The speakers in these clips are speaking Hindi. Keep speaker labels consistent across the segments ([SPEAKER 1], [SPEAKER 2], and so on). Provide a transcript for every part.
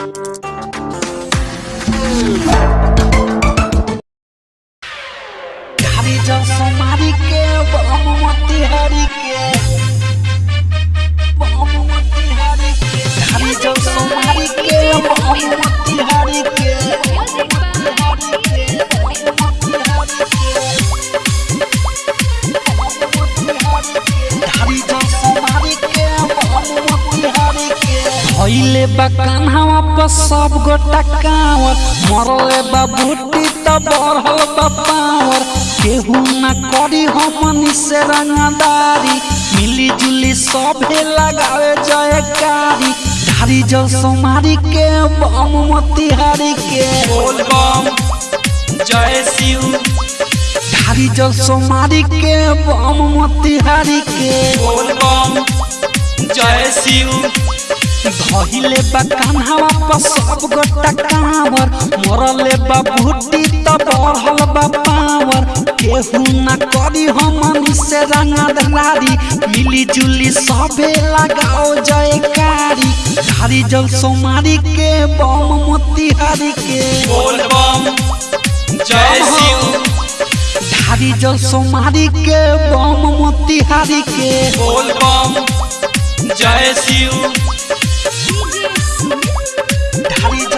[SPEAKER 1] हरी सब गोटा कांवर। मरले बा बूटी त बढ़ल बा पावर। केहू ना करी हमनी से रंगदारी। मिली जुली सभे लगावे जयकारी धारी जल सोमारी के बम मोतिहारी के।
[SPEAKER 2] बोल बम जय शिव।
[SPEAKER 1] धारी जल सोमारी के बम मोतिहारी के।
[SPEAKER 2] बोल बम जय शिव।
[SPEAKER 1] धइले बा कान्हावा पर सब गोटा कांवर। मरले बा भूटी त बढ़ल बा पावर। केहू ना करी हमनी से रंगदारी मिली जुली सबे लगाओ जयकारी धारी जल सोमारी के बम मोतिहारी के।
[SPEAKER 2] बोल बम जय शिव।
[SPEAKER 1] धारी जल सोमारी के बम मोतिहारी के।
[SPEAKER 2] बोल बम जय शिव।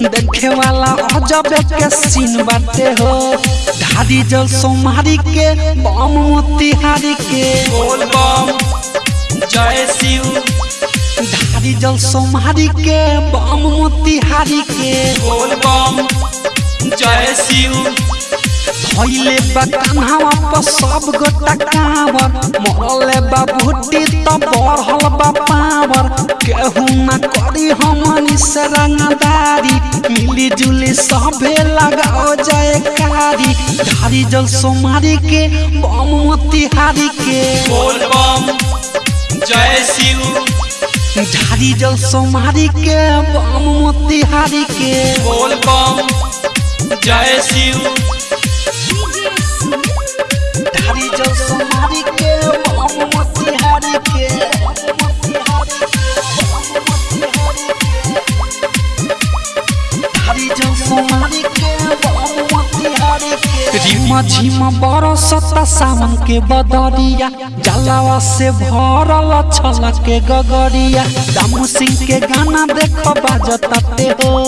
[SPEAKER 1] देखे वाला अजब के सीन बाटे हो। धारी जल सोमारी के बम मोतिहारी के।
[SPEAKER 2] बोल बम जय शिव।
[SPEAKER 1] धारी जल सोमारी के बम मोतिहारी के।
[SPEAKER 2] बोल बम जय शिव।
[SPEAKER 1] भइले बा कान्हावा पर सब गोटा कांवर। मरले बा भुट्टी त बढ़ल बा करी हमनी से रंगदारी मिली जुली सभे लगाओ जयकारी। धारी जल सोमारी के बम मोतिहारी के।
[SPEAKER 2] बोल बम जय शिव।
[SPEAKER 1] धारी जल सोमारी के बम मोतिहारी के।
[SPEAKER 2] बोल बम जय शिव।
[SPEAKER 1] धारी जल सोमारी के रिम झिम बरसता सावन के बदरिया। जलावा से भरल छल के गगरिया। दामू सिंह के गाना देख बाजताते हो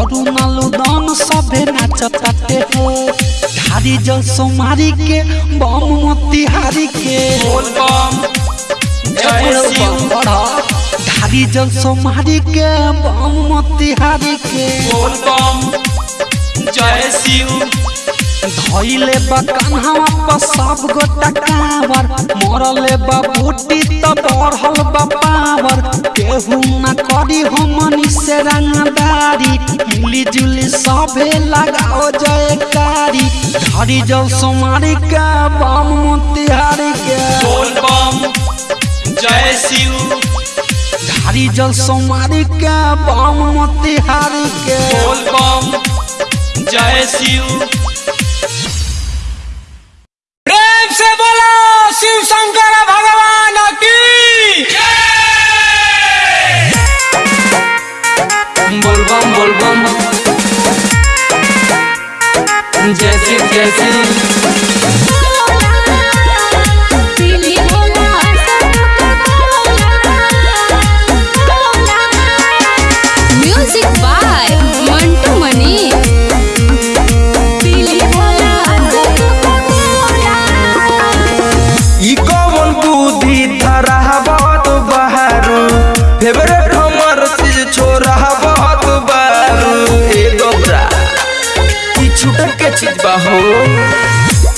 [SPEAKER 1] अरुणालु दान सभे नाचताते हो धारी जल सोमारी के बम मोतिहारी के।
[SPEAKER 2] बोल बम जय शिव
[SPEAKER 1] धारी जल सोमारी के बम मोतिहारी के।
[SPEAKER 2] बोल बम
[SPEAKER 1] धइले बा कान्हावा पर सब गोटा कांवर मरले बा बूटी त बढ़ल बा पावर। केहू ना करी हमनी से रंगदारी। मिली जुली सभे लगाओ जयकारी धरी जल सोमारी के बम मोतिहारी के।
[SPEAKER 2] बोल बम जय शिव।
[SPEAKER 1] धारी जल सोमारी के बम मोतिहारी के।
[SPEAKER 2] बोल बम जय शिव।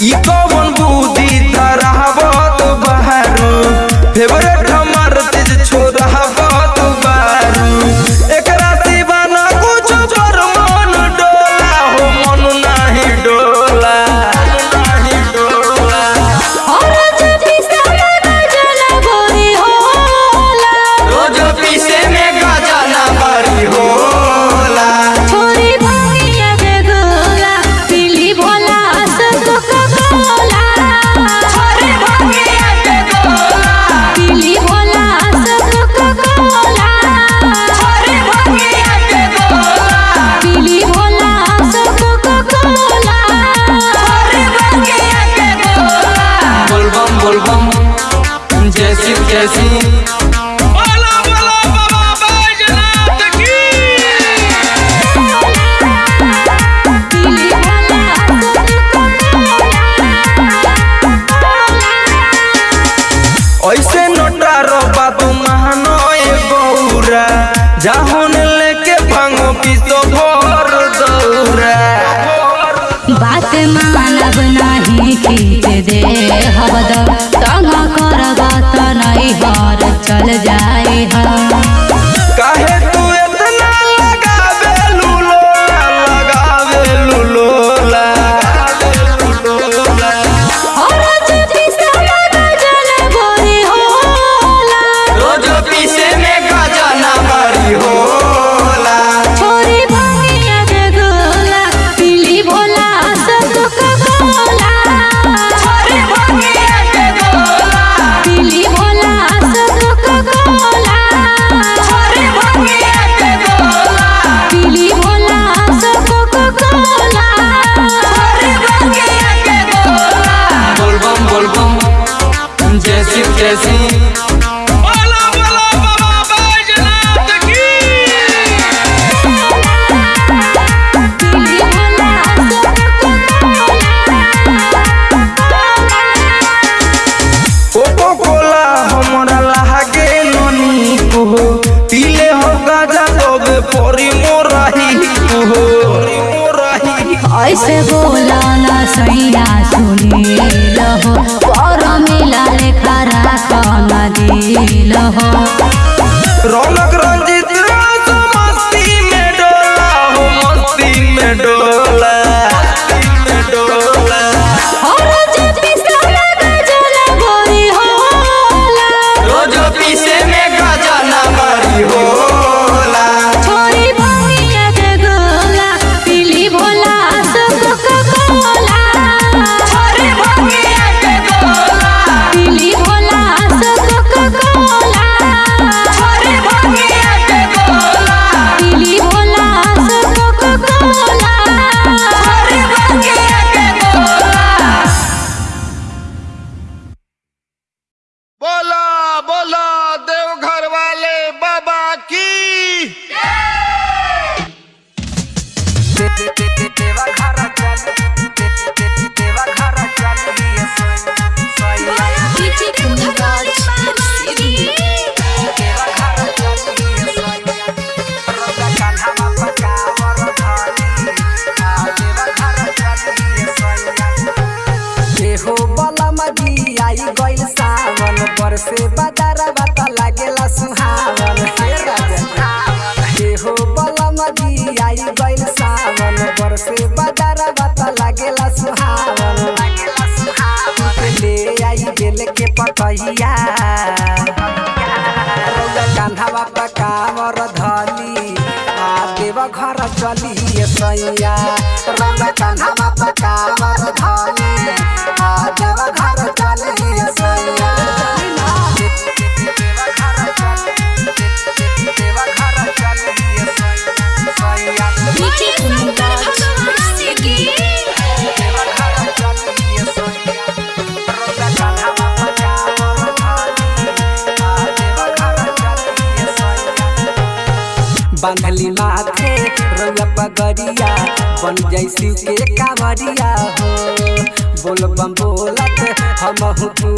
[SPEAKER 3] ई कौन बुद्धि धरा बहुत बहारू? फेवरेट
[SPEAKER 4] लहा
[SPEAKER 1] से बदरवा त लागेला सुहावन। हे राजा देहो बलम दियाई गइल सावन। बर से बदरवा त लागेला सुहावन। ले आई बेल के पकैया रौआ कान्हावा पर कामर धली। आ देव घर चली सैया। रौआ कान्हावा बांधली माथे रउआ पगड़िया बन जैसी के कावरिया हो। बोल बम बोलत हम तू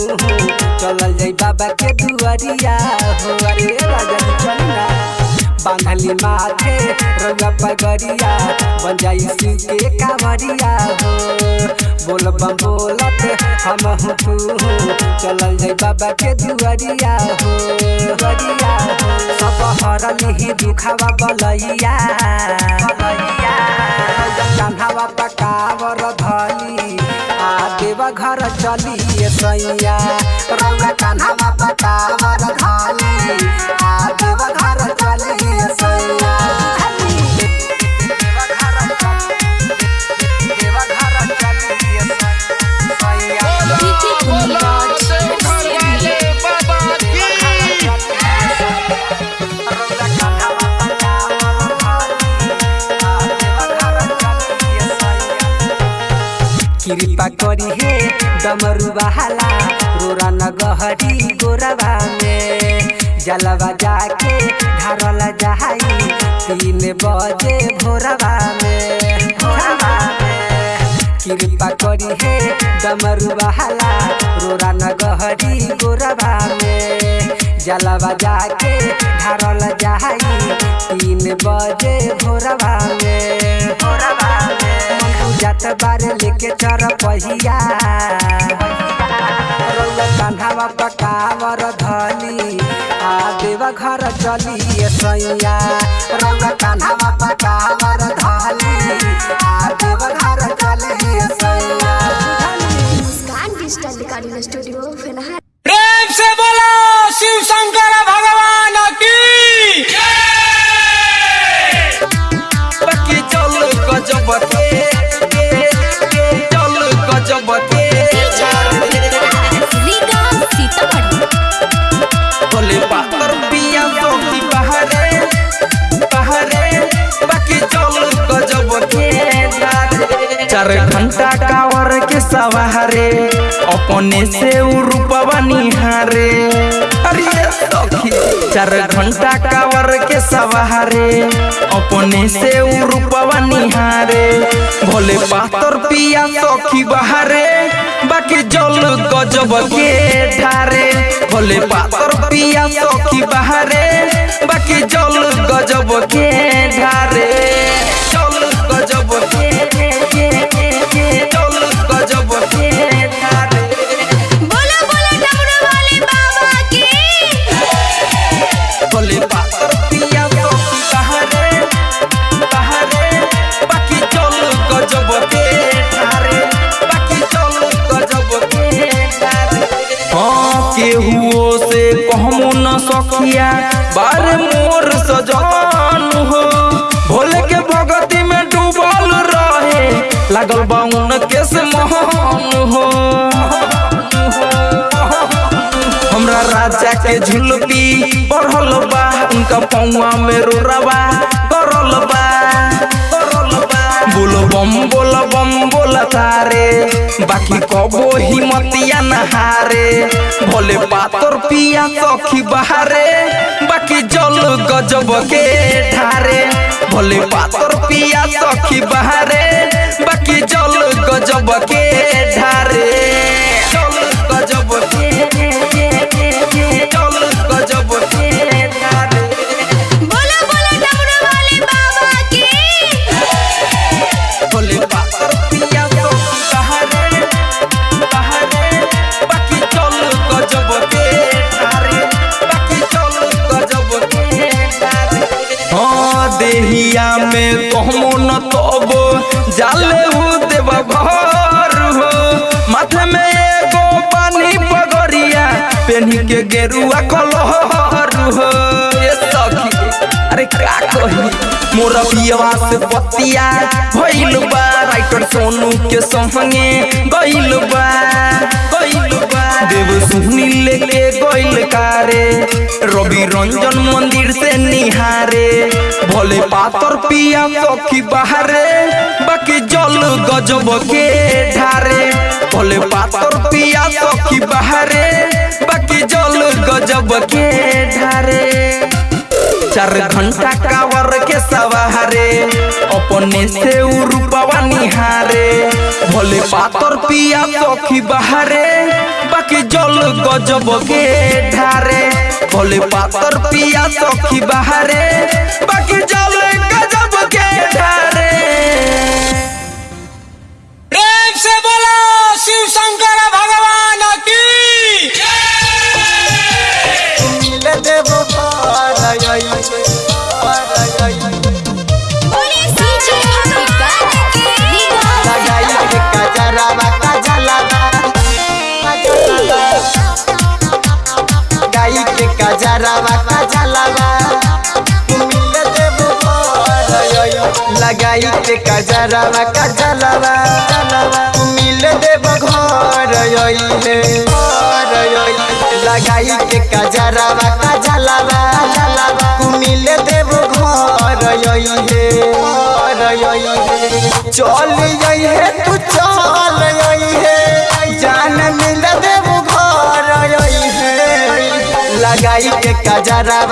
[SPEAKER 1] चलल जाई बाबा के दुआरिया हो। अरे राजा चलना बांधली माथे, रंगा पगड़िया बन जाई सिंह के कावरिया हो। बोल बम बोलत, हम हो तू हो चलल जाई बाबा के दुवरिया हो। दुआरिया सब हरल ही दुखावा बलैया। कान्हावा पकावर धली, आ देव घर चली सैया। रंगा कान्हावा पकावर धली, आ हे डमरू बहाला, रोरा गहरी गोरवा में जलवा जाके ढारल जाई तीन बजे भोरवा में कृपा करी हे डमरू बहाला, रोरा न गहरी गोरवा में जलवा जाके ढारल जाई तीन बजे भोरवा में भोरवा में जात बार लेके चर पहिया। कान्हावा पकावर धली आ देवा घर चली सैया। रौला कान्हावा पकावर धली आ देवा घर चली सैया।
[SPEAKER 5] मुस्कान डिजिटल रिकॉर्डिंग स्टूडियो फ़िलहाल।
[SPEAKER 6] प्रेम से बोलो शिव शंकर
[SPEAKER 3] सवारे अपने से रूपवा निहारे अरे चार घंटा कावर के सवारे। अपने से रूपवा निहारे भोले पातर पिया सखी बहारे। बाकी जल गजब के ठारे। भोले पातर पिया सखी बहारे। बाकी जल गजब के ढारे न बार मोर सजान हो। भोले के भगति में डूबल रहे। लागल बाउन के से महान हो। हमरा राजा के झुलपी बढ़ल बा, उनका पौआ में रोरवा बाकी कबो हिमतिया नहारे भोले पातर पिया सखी बहारे, बाकी जल गजब के ठारे, भोले पातर पिया सखी बहारे, बाकी जल गजब के देहिया में कहमो न तबो। जाले हो देवा पेन्ही के गेरुआ कलहर हो, ये सखी अरे का कही? मोर पियवा से पतिया भइल बा, राइटर सोनू के संगे गइल बा गइल बा। देव सुनी लेके गइल कारे, रवि रंजन मंदिर से निहारे। भोले पातर पिया सखी बहारे, बाकी जल गजब के ढारे। भोले पातर पिया सखी बहारे चार घंटा कावर के सवारे। अपने से रूपवा निहारे। भोले पातर पिया सखी बहारे। बाकी जल गजब के ढारे भोले पातर पिया सखी बहारे। बाकी जल गजब के ढारे
[SPEAKER 6] प्रेम से बोलो, शिव शंकर।
[SPEAKER 1] गया कजरावा कजलावा मिल देव घर अइले लगाई के कजरावा कजलावा मिल देव घर अइले चल अइहे, तू चल
[SPEAKER 6] अइहे। जान मिल देव घर अइहे लगाई के कजरावा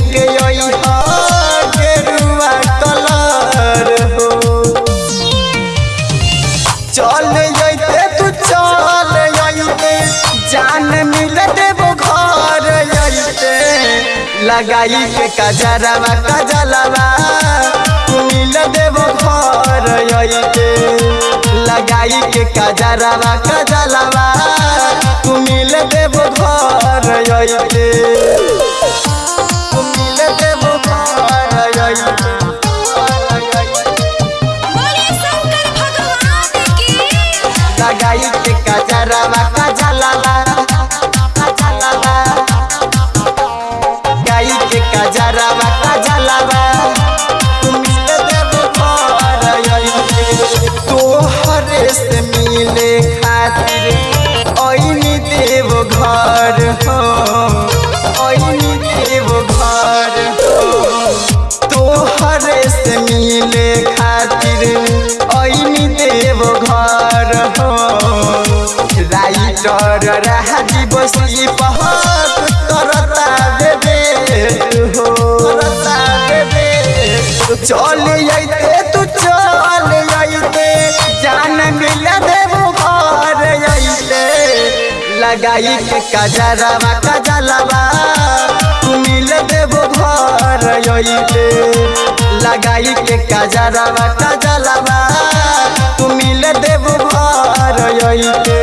[SPEAKER 6] लगाई के कजरवा कजलवा मिल देबो घर जैते लगाई के कजरवा कजलवा तू मिल देबो घर मिल देबो घर
[SPEAKER 5] की।
[SPEAKER 6] लगाई के कजरवा चर रही बसी बहुत करता हो करता चल आइते तू चल आइते जान मिल देवो घर आइते लगाई के कजरवा कजलवा तू मिल देवो घर आइते लगाई के कजरवा कजलवा तू मिल देव घर आइते